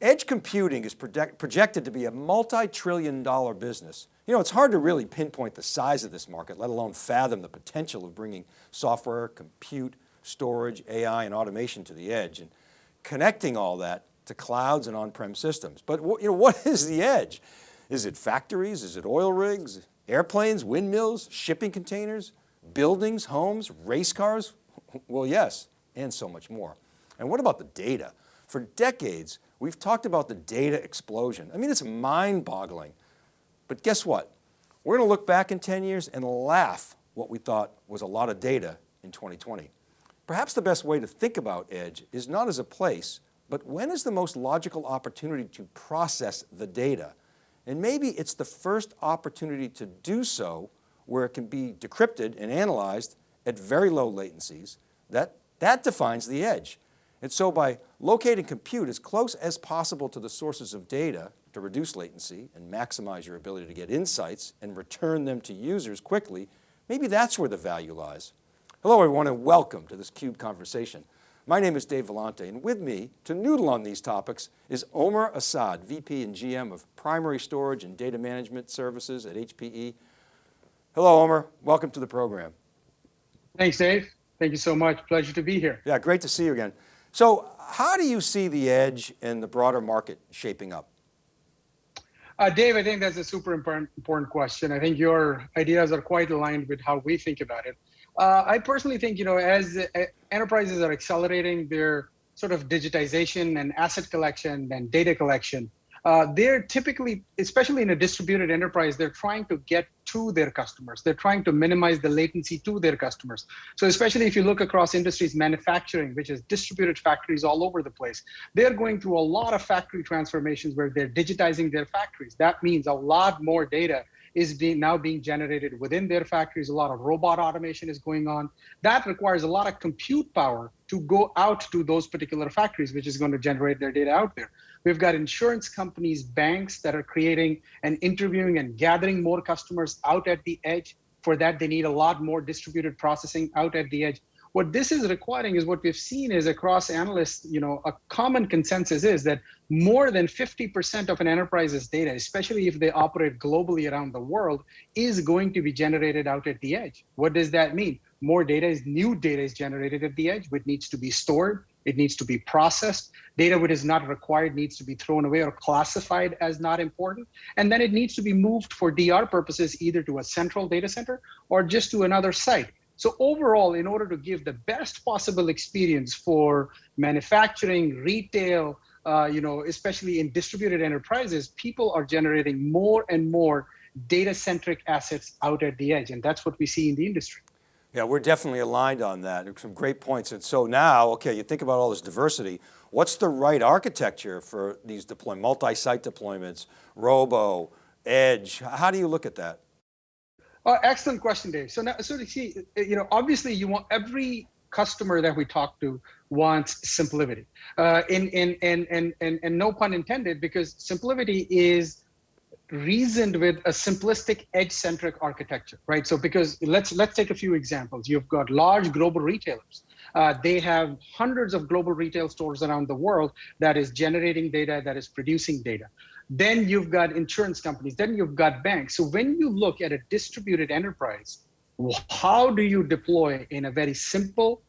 Edge computing is project, projected to be a multi-trillion dollar business. You know, it's hard to really pinpoint the size of this market, let alone fathom the potential of bringing software, compute, storage, AI, and automation to the edge and connecting all that to clouds and on-prem systems. But you know, what is the edge? Is it factories? Is it oil rigs? Airplanes, windmills, shipping containers, buildings, homes, race cars? Well, yes, and so much more. And what about the data? For decades, we've talked about the data explosion. I mean, it's mind boggling, but guess what? We're going to look back in 10 years and laugh what we thought was a lot of data in 2020. Perhaps the best way to think about edge is not as a place, but when is the most logical opportunity to process the data? And maybe it's the first opportunity to do so where it can be decrypted and analyzed at very low latencies. That, that defines the edge. And so by locating compute as close as possible to the sources of data to reduce latency and maximize your ability to get insights and return them to users quickly, maybe that's where the value lies. Hello everyone and welcome to this CUBE conversation. My name is Dave Vellante and with me to noodle on these topics is Omer Asad, VP and GM of Primary Storage and Data Management Services at HPE. Hello Omer, welcome to the program. Thanks Dave, thank you so much, pleasure to be here. Yeah, great to see you again. So how do you see the edge in the broader market shaping up? Uh, Dave, I think that's a super important, important question. I think your ideas are quite aligned with how we think about it. Uh, I personally think, you know, as uh, enterprises are accelerating their sort of digitization and asset collection and data collection, uh, they're typically, especially in a distributed enterprise, they're trying to get to their customers. They're trying to minimize the latency to their customers. So especially if you look across industries, manufacturing, which is distributed factories all over the place, they're going through a lot of factory transformations where they're digitizing their factories. That means a lot more data is being now being generated within their factories. A lot of robot automation is going on. That requires a lot of compute power to go out to those particular factories, which is going to generate their data out there. We've got insurance companies, banks that are creating and interviewing and gathering more customers out at the edge. For that, they need a lot more distributed processing out at the edge. What this is requiring is what we've seen is across analysts, you know, a common consensus is that more than 50% of an enterprise's data, especially if they operate globally around the world, is going to be generated out at the edge. What does that mean? More data is new data is generated at the edge, which needs to be stored, it needs to be processed. Data which is not required needs to be thrown away or classified as not important. And then it needs to be moved for DR purposes, either to a central data center or just to another site. So overall, in order to give the best possible experience for manufacturing, retail, uh, you know, especially in distributed enterprises, people are generating more and more data-centric assets out at the edge. And that's what we see in the industry. Yeah, we're definitely aligned on that. Some great points. And so now, okay, you think about all this diversity. What's the right architecture for these deploy multi-site deployments, robo, edge? How do you look at that? Uh, excellent question, Dave. So now, so to see, you know, obviously you want every customer that we talk to wants simplicity. Uh, in, in, in, and, and, and no pun intended, because simplicity is reasoned with a simplistic edge-centric architecture, right? So because let's let's take a few examples. You've got large global retailers. Uh, they have hundreds of global retail stores around the world that is generating data, that is producing data. Then you've got insurance companies, then you've got banks. So when you look at a distributed enterprise, how do you deploy in a very simple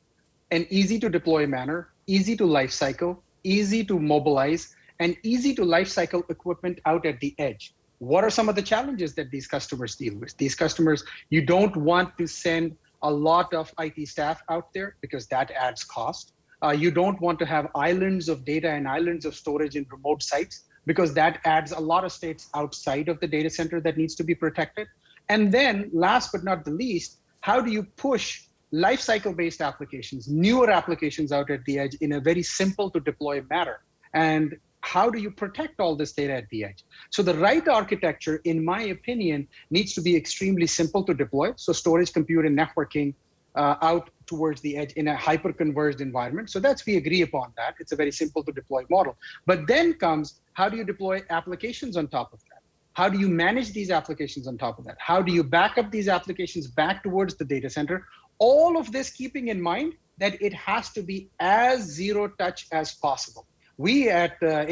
and easy to deploy manner, easy to lifecycle, easy to mobilize, and easy to lifecycle equipment out at the edge? What are some of the challenges that these customers deal with? These customers, you don't want to send a lot of IT staff out there because that adds cost. Uh, you don't want to have islands of data and islands of storage in remote sites because that adds a lot of states outside of the data center that needs to be protected. And then last but not the least, how do you push lifecycle based applications, newer applications out at the edge in a very simple to deploy manner? And how do you protect all this data at the edge? So the right architecture, in my opinion, needs to be extremely simple to deploy. So storage, compute, and networking uh, out towards the edge in a hyper-converged environment. So that's, we agree upon that. It's a very simple to deploy model. But then comes, how do you deploy applications on top of that? How do you manage these applications on top of that? How do you back up these applications back towards the data center? All of this keeping in mind that it has to be as zero touch as possible. We at uh,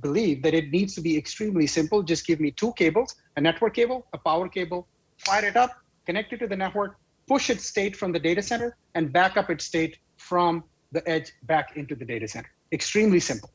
believe that it needs to be extremely simple. Just give me two cables, a network cable, a power cable, fire it up, connect it to the network, push its state from the data center, and back up its state from the edge back into the data center. Extremely simple.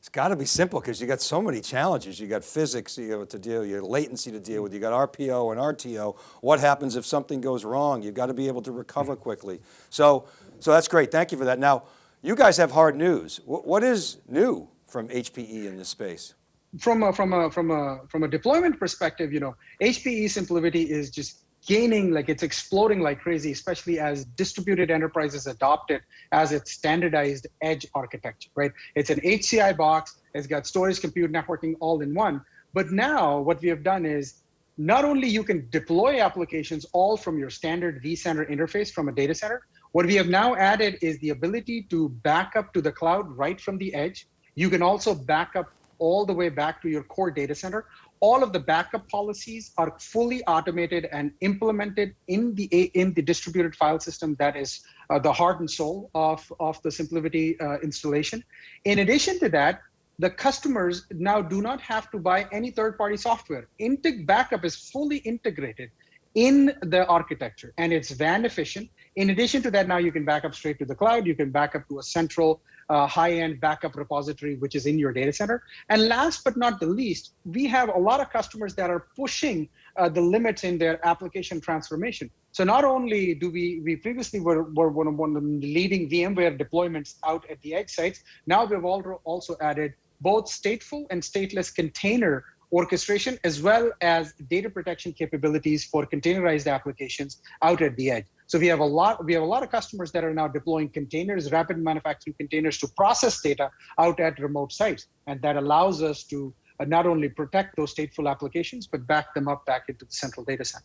It's got to be simple because you got so many challenges. You got physics you have to deal, you got latency to deal with, you got RPO and RTO. What happens if something goes wrong? You've got to be able to recover quickly. So, so that's great. Thank you for that. Now, you guys have hard news. what is new from HPE in this space? From a, from a, from a, from a deployment perspective, you know, HPE SimpliVity is just gaining like it's exploding like crazy especially as distributed enterprises adopt it as its standardized edge architecture right it's an hci box it's got storage compute networking all in one but now what we have done is not only you can deploy applications all from your standard vCenter interface from a data center what we have now added is the ability to back up to the cloud right from the edge you can also back up all the way back to your core data center all of the backup policies are fully automated and implemented in the in the distributed file system that is uh, the heart and soul of, of the SimpliVity uh, installation. In addition to that, the customers now do not have to buy any third-party software. Integ backup is fully integrated in the architecture and it's WAN efficient. In addition to that, now you can back up straight to the cloud. You can back up to a central uh, high-end backup repository, which is in your data center. And last but not the least, we have a lot of customers that are pushing uh, the limits in their application transformation. So not only do we, we previously were, were one, of, one of the leading VMware deployments out at the edge sites, now we've also added both stateful and stateless container orchestration as well as data protection capabilities for containerized applications out at the edge. So we have a lot, we have a lot of customers that are now deploying containers, rapid manufacturing containers to process data out at remote sites. And that allows us to uh, not only protect those stateful applications, but back them up back into the central data center.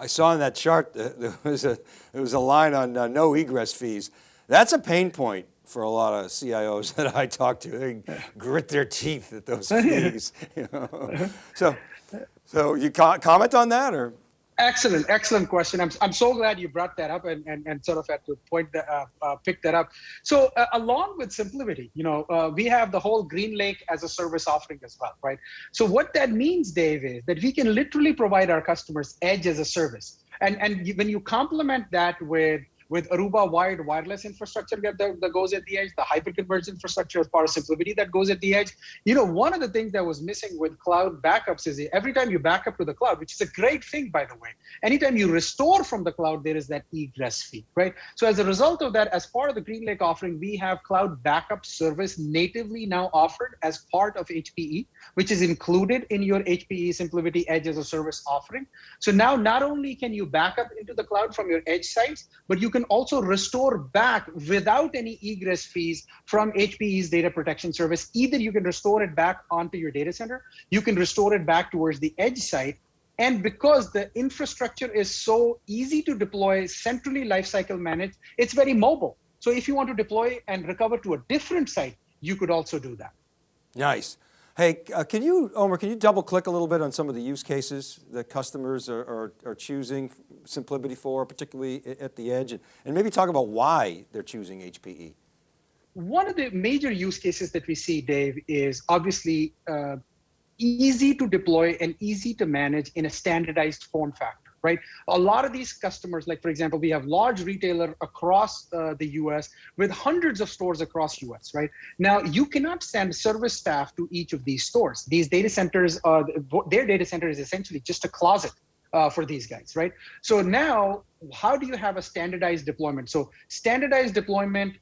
I saw in that chart, uh, there was a, there was a line on uh, no egress fees. That's a pain point for a lot of CIOs that I talk to. They grit their teeth at those fees. You know? So, so you comment on that or? Excellent, excellent question. I'm, I'm so glad you brought that up and, and, and sort of had to point that, uh, uh, pick that up. So uh, along with SimpliVity, you know, uh, we have the whole GreenLake as a service offering as well, right? So what that means, Dave, is that we can literally provide our customers edge as a service. And, and when you complement that with with Aruba wired wireless infrastructure that, that goes at the edge, the hyperconverged infrastructure of SimpliVity that goes at the edge. You know, one of the things that was missing with cloud backups is every time you back up to the cloud, which is a great thing, by the way, anytime you restore from the cloud, there is that egress fee, right? So as a result of that, as part of the GreenLake offering, we have cloud backup service natively now offered as part of HPE, which is included in your HPE SimpliVity Edge as a service offering. So now not only can you back up into the cloud from your edge sites, but you can can also restore back without any egress fees from HPE's data protection service. Either you can restore it back onto your data center, you can restore it back towards the edge site, and because the infrastructure is so easy to deploy, centrally lifecycle managed, it's very mobile. So if you want to deploy and recover to a different site, you could also do that. Nice. Hey, uh, can you, Omer, can you double click a little bit on some of the use cases that customers are, are, are choosing SimpliVity for, particularly at the edge, and, and maybe talk about why they're choosing HPE? One of the major use cases that we see, Dave, is obviously uh, easy to deploy and easy to manage in a standardized form factor right? A lot of these customers, like for example, we have large retailer across uh, the US with hundreds of stores across US, right? Now, you cannot send service staff to each of these stores. These data centers, uh, their data center is essentially just a closet uh, for these guys, right? So now, how do you have a standardized deployment? So standardized deployment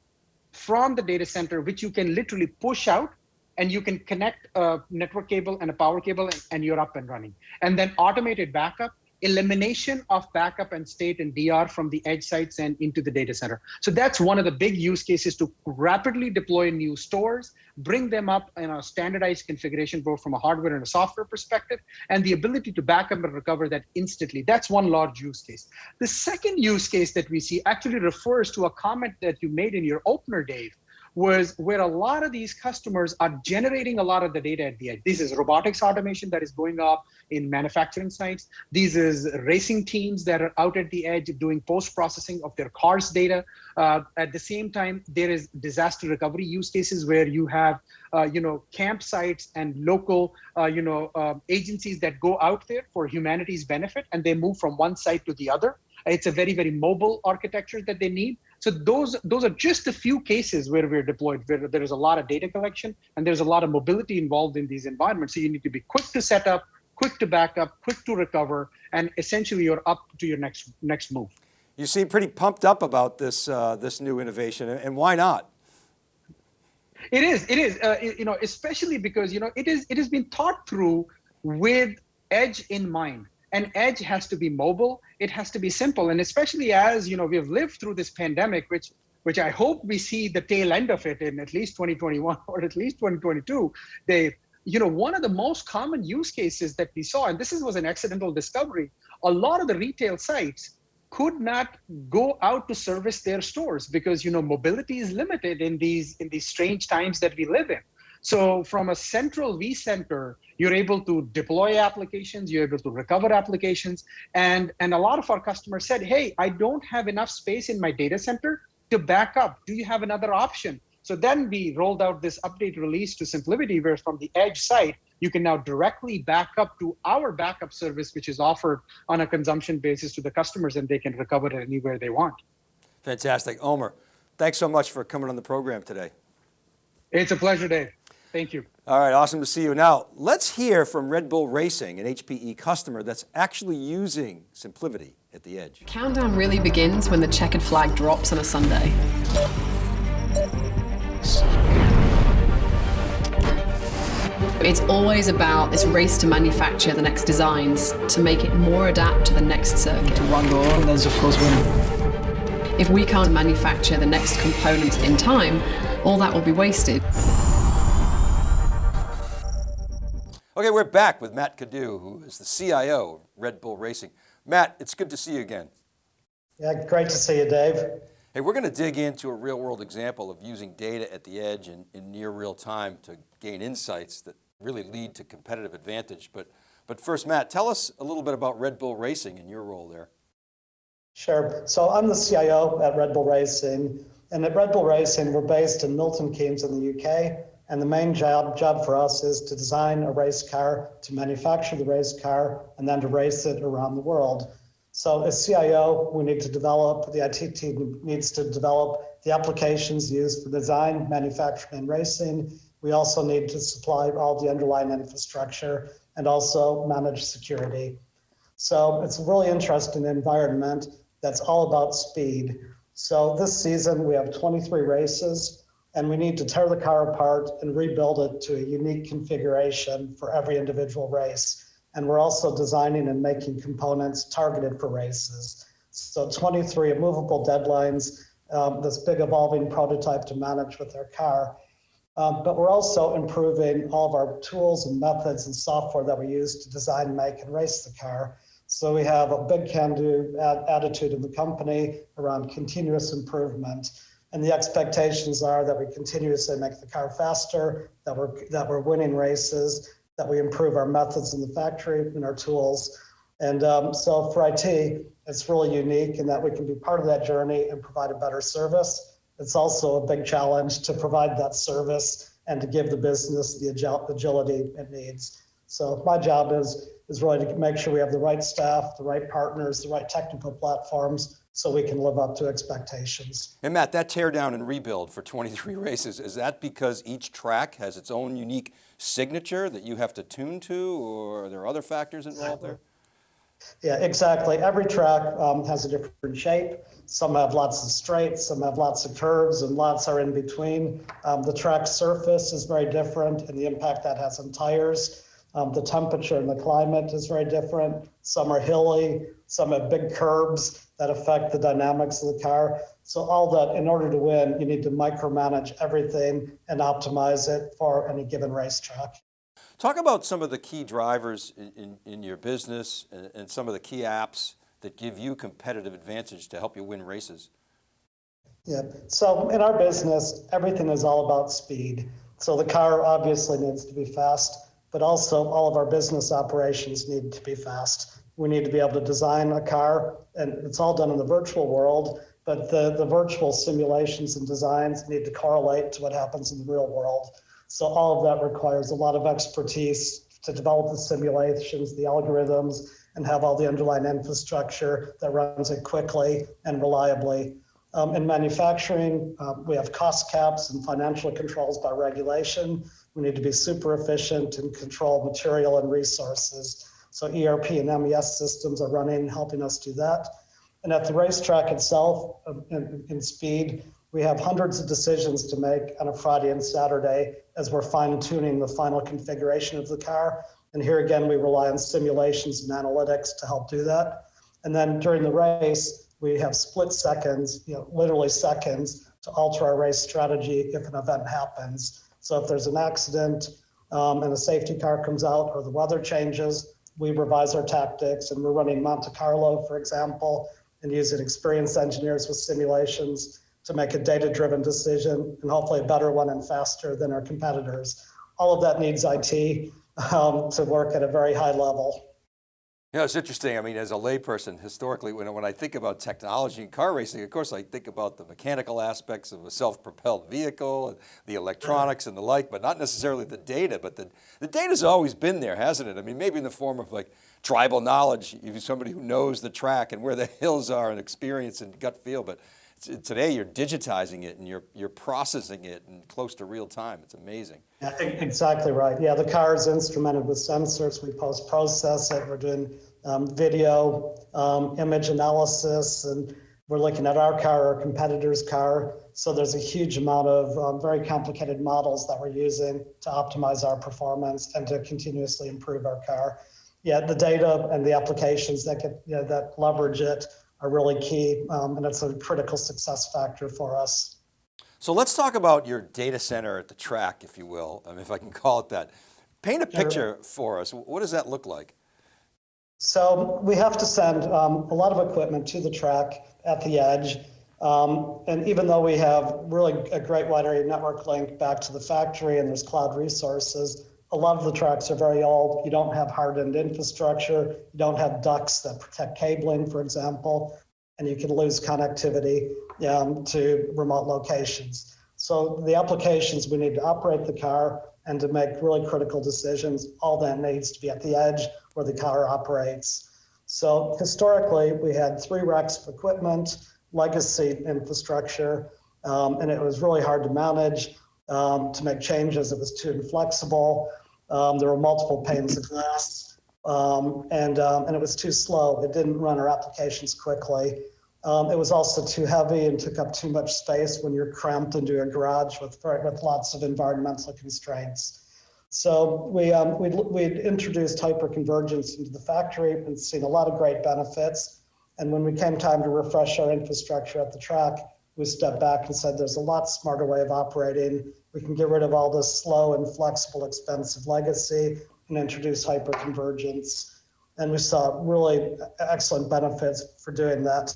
from the data center, which you can literally push out and you can connect a network cable and a power cable and, and you're up and running. And then automated backup elimination of backup and state and DR from the edge sites and into the data center. So that's one of the big use cases to rapidly deploy new stores, bring them up in a standardized configuration, both from a hardware and a software perspective, and the ability to backup and recover that instantly. That's one large use case. The second use case that we see actually refers to a comment that you made in your opener, Dave, was where a lot of these customers are generating a lot of the data at the edge. This is robotics automation that is going up in manufacturing sites. These is racing teams that are out at the edge doing post-processing of their cars data. Uh, at the same time, there is disaster recovery use cases where you have, uh, you know, campsites and local, uh, you know, um, agencies that go out there for humanity's benefit and they move from one site to the other. It's a very, very mobile architecture that they need. So those those are just a few cases where we're deployed, where there is a lot of data collection and there's a lot of mobility involved in these environments. So you need to be quick to set up, quick to back up, quick to recover, and essentially you're up to your next next move. You seem pretty pumped up about this uh, this new innovation, and why not? It is. It is. Uh, you know, especially because you know it is. It has been thought through with edge in mind and edge has to be mobile it has to be simple. And especially as you know we've lived through this pandemic which which i hope we see the tail end of it in at least 2021 or at least 2022 they you know one of the most common use cases that we saw and this is, was an accidental discovery a lot of the retail sites could not go out to service their stores because you know mobility is limited in these in these strange times that we live in. So from a central vCenter, you're able to deploy applications, you're able to recover applications. And, and a lot of our customers said, hey, I don't have enough space in my data center to back up. Do you have another option? So then we rolled out this update release to SimpliVity, where from the edge site, you can now directly back up to our backup service, which is offered on a consumption basis to the customers and they can recover it anywhere they want. Fantastic. Omer, thanks so much for coming on the program today. It's a pleasure, Dave. Thank you. All right, awesome to see you. Now, let's hear from Red Bull Racing, an HPE customer that's actually using SimpliVity at the edge. Countdown really begins when the checkered flag drops on a Sunday. It's always about this race to manufacture the next designs, to make it more adapt to the next circuit. To run the and there's of course winning. If we can't manufacture the next components in time, all that will be wasted. Okay, we're back with Matt Cadieux, who is the CIO of Red Bull Racing. Matt, it's good to see you again. Yeah, great to see you, Dave. Hey, we're going to dig into a real world example of using data at the edge in, in near real time to gain insights that really lead to competitive advantage. But, but first, Matt, tell us a little bit about Red Bull Racing and your role there. Sure. So I'm the CIO at Red Bull Racing. And at Red Bull Racing, we're based in Milton Keynes in the UK. And the main job, job for us is to design a race car, to manufacture the race car, and then to race it around the world. So as CIO, we need to develop, the IT team needs to develop the applications used for design, manufacturing, and racing. We also need to supply all the underlying infrastructure and also manage security. So it's a really interesting environment that's all about speed. So this season we have 23 races and we need to tear the car apart and rebuild it to a unique configuration for every individual race. And we're also designing and making components targeted for races. So 23 immovable deadlines, um, this big evolving prototype to manage with their car. Um, but we're also improving all of our tools and methods and software that we use to design, make, and race the car. So we have a big can-do attitude in the company around continuous improvement. And the expectations are that we continuously make the car faster, that we're, that we're winning races, that we improve our methods in the factory and our tools. And um, so for IT, it's really unique in that we can be part of that journey and provide a better service. It's also a big challenge to provide that service and to give the business the agility it needs. So my job is, is really to make sure we have the right staff, the right partners, the right technical platforms so we can live up to expectations. And Matt, that teardown and rebuild for 23 races, is that because each track has its own unique signature that you have to tune to or are there other factors involved there? Yeah, exactly. Every track um, has a different shape. Some have lots of straights, some have lots of curves, and lots are in between. Um, the track surface is very different and the impact that has on tires. Um, the temperature and the climate is very different. Some are hilly, some have big curbs that affect the dynamics of the car. So all that, in order to win, you need to micromanage everything and optimize it for any given racetrack. Talk about some of the key drivers in, in, in your business and, and some of the key apps that give you competitive advantage to help you win races. Yeah. So in our business, everything is all about speed. So the car obviously needs to be fast, but also all of our business operations need to be fast. We need to be able to design a car, and it's all done in the virtual world, but the, the virtual simulations and designs need to correlate to what happens in the real world. So all of that requires a lot of expertise to develop the simulations, the algorithms, and have all the underlying infrastructure that runs it quickly and reliably. Um, in manufacturing, um, we have cost caps and financial controls by regulation. We need to be super efficient and control material and resources. So ERP and MES systems are running, helping us do that. And at the racetrack itself, um, in, in speed, we have hundreds of decisions to make on a Friday and Saturday as we're fine tuning the final configuration of the car. And here again, we rely on simulations and analytics to help do that. And then during the race, we have split seconds, you know, literally seconds to alter our race strategy if an event happens. So if there's an accident um, and a safety car comes out or the weather changes, we revise our tactics and we're running Monte Carlo, for example, and using experienced engineers with simulations to make a data-driven decision and hopefully a better one and faster than our competitors. All of that needs IT um, to work at a very high level. You know, it's interesting. I mean, as a layperson, historically, when, when I think about technology and car racing, of course, I think about the mechanical aspects of a self-propelled vehicle, and the electronics and the like, but not necessarily the data. But the, the data's always been there, hasn't it? I mean, maybe in the form of like tribal knowledge, somebody who knows the track and where the hills are and experience and gut feel. But today you're digitizing it and you're, you're processing it in close to real time. It's amazing. Yeah, exactly right. Yeah, the car is instrumented with sensors. We post process it. We're doing um, video, um, image analysis, and we're looking at our car, our competitor's car. So there's a huge amount of um, very complicated models that we're using to optimize our performance and to continuously improve our car. Yeah, the data and the applications that get you know, that leverage it are really key, um, and it's a critical success factor for us. So let's talk about your data center at the track, if you will, I mean, if I can call it that. Paint a picture for us. What does that look like? So we have to send um, a lot of equipment to the track at the edge. Um, and even though we have really a great wide area network link back to the factory and there's cloud resources, a lot of the tracks are very old. You don't have hardened infrastructure. You don't have ducts that protect cabling, for example, and you can lose connectivity um, to remote locations. So the applications we need to operate the car and to make really critical decisions, all that needs to be at the edge where the car operates. So historically, we had three racks of equipment, legacy infrastructure, um, and it was really hard to manage um, to make changes. It was too inflexible. Um, there were multiple panes of glass, um, and um, and it was too slow. It didn't run our applications quickly. Um, it was also too heavy and took up too much space when you're cramped into a garage with with lots of environmental constraints. So we um, we we introduced hyperconvergence into the factory and seen a lot of great benefits. And when we came time to refresh our infrastructure at the track, we stepped back and said there's a lot smarter way of operating. We can get rid of all this slow and flexible, expensive legacy and introduce hyperconvergence. And we saw really excellent benefits for doing that.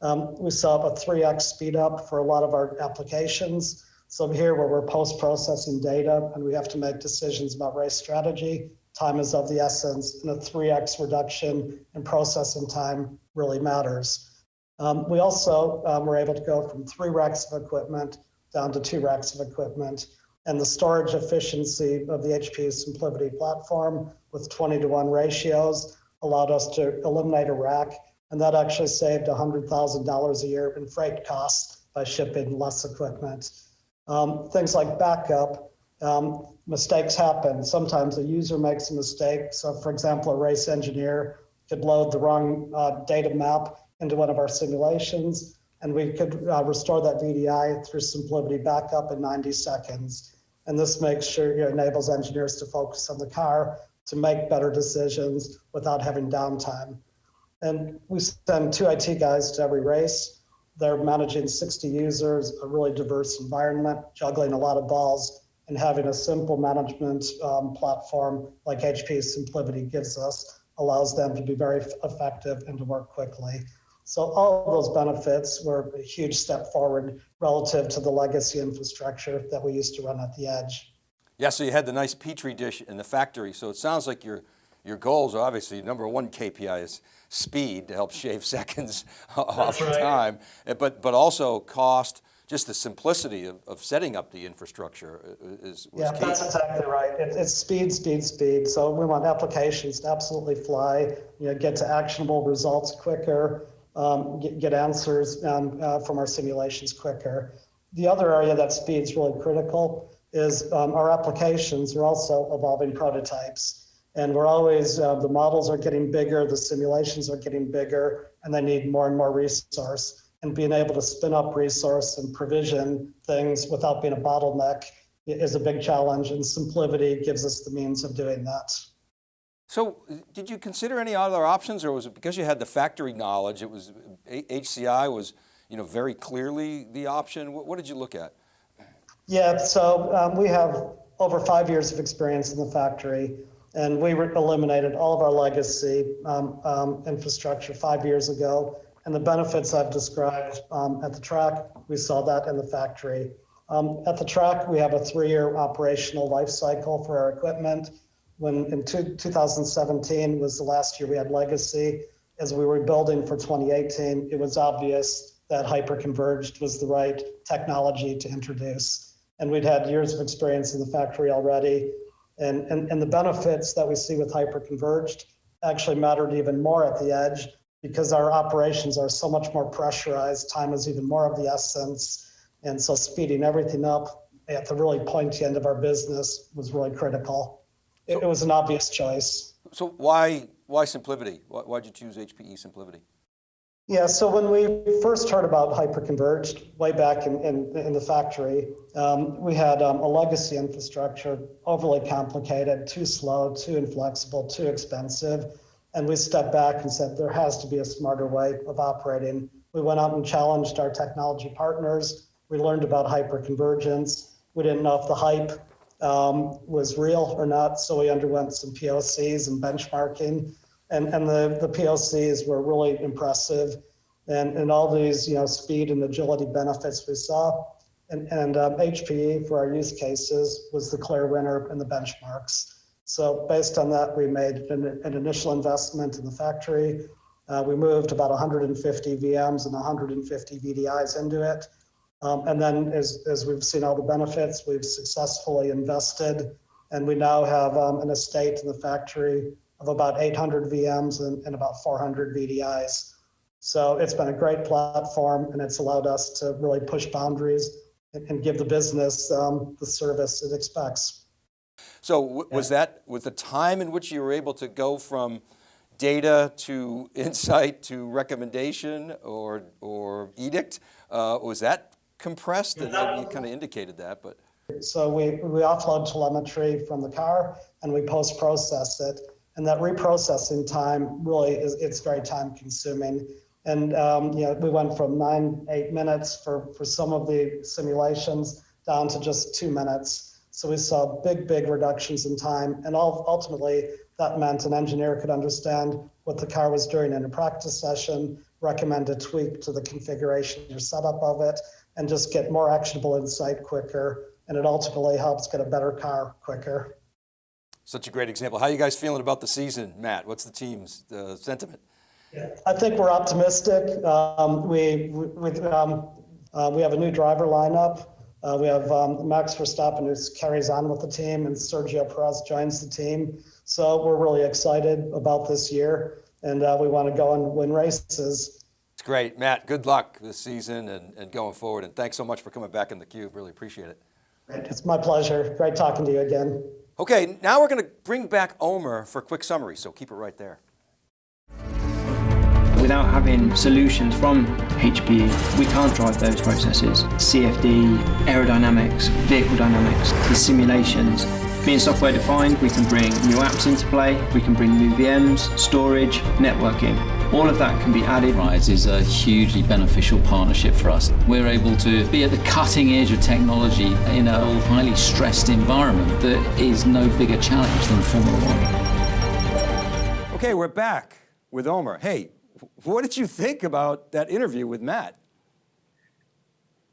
Um, we saw a 3x speed up for a lot of our applications. So here where we're post-processing data and we have to make decisions about race strategy, time is of the essence and a 3x reduction in processing time really matters. Um, we also um, were able to go from three racks of equipment down to two racks of equipment. And the storage efficiency of the HP SimpliVity platform with 20 to 1 ratios allowed us to eliminate a rack. And that actually saved $100,000 a year in freight costs by shipping less equipment. Um, things like backup, um, mistakes happen. Sometimes a user makes a mistake. So, for example, a race engineer could load the wrong uh, data map into one of our simulations, and we could uh, restore that VDI through SimpliVity backup in 90 seconds. And this makes sure it enables engineers to focus on the car to make better decisions without having downtime. And we send two IT guys to every race. They're managing 60 users, a really diverse environment, juggling a lot of balls, and having a simple management um, platform like HP SimpliVity gives us allows them to be very effective and to work quickly. So all of those benefits were a huge step forward relative to the legacy infrastructure that we used to run at the edge. Yeah, so you had the nice petri dish in the factory. So it sounds like your, your goals are obviously number one KPI is speed to help shave seconds off right. time, eh, but, but also cost, just the simplicity of, of setting up the infrastructure uh, is was Yeah, key. that's exactly right. It, it's speed, speed, speed. So we want applications to absolutely fly, you know, get to actionable results quicker, um, get, get answers um, uh, from our simulations quicker. The other area that speed's really critical is um, our applications are also evolving prototypes. And we're always, uh, the models are getting bigger, the simulations are getting bigger, and they need more and more resource. And being able to spin up resource and provision things without being a bottleneck is a big challenge, and SimpliVity gives us the means of doing that. So did you consider any other options or was it because you had the factory knowledge, it was, HCI was, you know, very clearly the option? What, what did you look at? Yeah, so um, we have over five years of experience in the factory, and we eliminated all of our legacy um, um, infrastructure five years ago. And the benefits I've described um, at the track, we saw that in the factory. Um, at the track, we have a three-year operational life cycle for our equipment. When in two, 2017 was the last year we had legacy, as we were building for 2018, it was obvious that hyperconverged was the right technology to introduce. And we'd had years of experience in the factory already. And, and, and the benefits that we see with hyperconverged actually mattered even more at the edge because our operations are so much more pressurized. Time is even more of the essence. And so speeding everything up at the really pointy end of our business was really critical. It, was an obvious choice. So why, why SimpliVity? Why, why'd you choose HPE SimpliVity? Yeah, so when we first heard about hyperconverged way back in, in, in the factory, um, we had um, a legacy infrastructure, overly complicated, too slow, too inflexible, too expensive. And we stepped back and said there has to be a smarter way of operating. We went out and challenged our technology partners. We learned about hyperconvergence. We didn't know if the hype um, was real or not, so we underwent some POCs and benchmarking and and the the POCs were really impressive, and and all these you know speed and agility benefits we saw, and and um, HPE for our use cases was the clear winner in the benchmarks. So based on that, we made an, an initial investment in the factory. Uh, we moved about 150 VMs and 150 VDIs into it. Um, and then as, as we've seen all the benefits, we've successfully invested and we now have um, an estate in the factory of about 800 VMs and, and about 400 VDIs. So it's been a great platform and it's allowed us to really push boundaries and, and give the business um, the service it expects. So was that, was the time in which you were able to go from data to insight to recommendation or, or edict, uh, was that compressed? it. and you kind of indicated that, but. So we, we offload telemetry from the car and we post process it. And that reprocessing time really is, it's very time consuming. And, um, you know, we went from nine, eight minutes for, for some of the simulations down to just two minutes. So we saw big, big reductions in time. And all, ultimately, that meant an engineer could understand what the car was doing in a practice session, recommend a tweak to the configuration or setup of it, and just get more actionable insight quicker. And it ultimately helps get a better car quicker. Such a great example. How are you guys feeling about the season, Matt? What's the team's uh, sentiment? I think we're optimistic. Um, we we, um, uh, we have a new driver lineup. Uh, we have um, Max Verstappen who carries on with the team, and Sergio Perez joins the team. So we're really excited about this year, and uh, we want to go and win races. It's great. Matt, good luck this season and, and going forward. And thanks so much for coming back in the cube. Really appreciate it. It's my pleasure. Great talking to you again. Okay, now we're going to bring back Omer for a quick summary, so keep it right there. Without having solutions from HPE, we can't drive those processes. CFD, aerodynamics, vehicle dynamics, the simulations. Being software defined, we can bring new apps into play, we can bring new VMs, storage, networking. All of that can be added. Rise is a hugely beneficial partnership for us. We're able to be at the cutting edge of technology in a highly stressed environment that is no bigger challenge than Formula One. Okay, we're back with Omer. Hey, what did you think about that interview with Matt?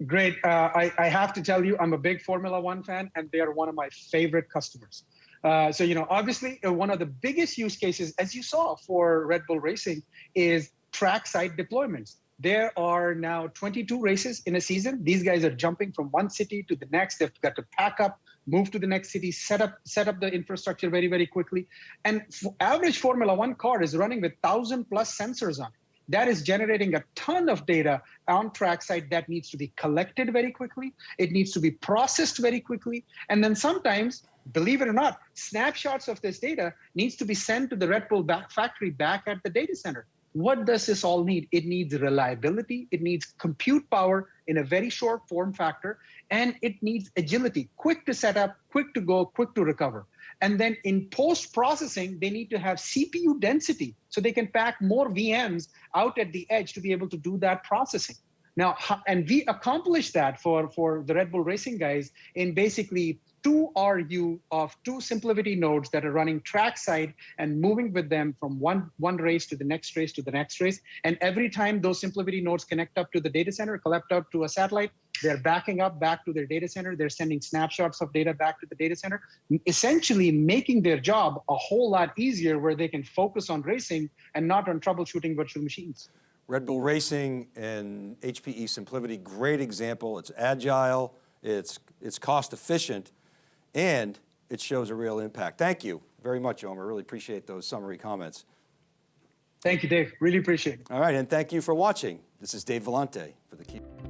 Great. Uh, I, I have to tell you, I'm a big Formula One fan, and they are one of my favorite customers. Uh, so, you know, obviously, uh, one of the biggest use cases, as you saw for Red Bull Racing, is trackside deployments. There are now 22 races in a season. These guys are jumping from one city to the next. They've got to pack up, move to the next city, set up set up the infrastructure very very quickly. And average Formula One car is running with thousand plus sensors on it that is generating a ton of data on trackside that needs to be collected very quickly. It needs to be processed very quickly. And then sometimes, believe it or not, snapshots of this data needs to be sent to the Red Bull back factory back at the data center. What does this all need? It needs reliability. It needs compute power in a very short form factor, and it needs agility, quick to set up, quick to go, quick to recover. And then in post processing, they need to have CPU density so they can pack more VMs out at the edge to be able to do that processing. Now, and we accomplished that for, for the Red Bull Racing guys in basically two RU of two SimpliVity nodes that are running trackside and moving with them from one, one race to the next race to the next race. And every time those SimpliVity nodes connect up to the data center, collect up to a satellite, they're backing up back to their data center. They're sending snapshots of data back to the data center, essentially making their job a whole lot easier where they can focus on racing and not on troubleshooting virtual machines. Red Bull Racing and HPE SimpliVity, great example. It's agile, it's, it's cost efficient, and it shows a real impact. Thank you very much, Omer. Really appreciate those summary comments. Thank you, Dave. Really appreciate it. All right, and thank you for watching. This is Dave Vellante for theCUBE.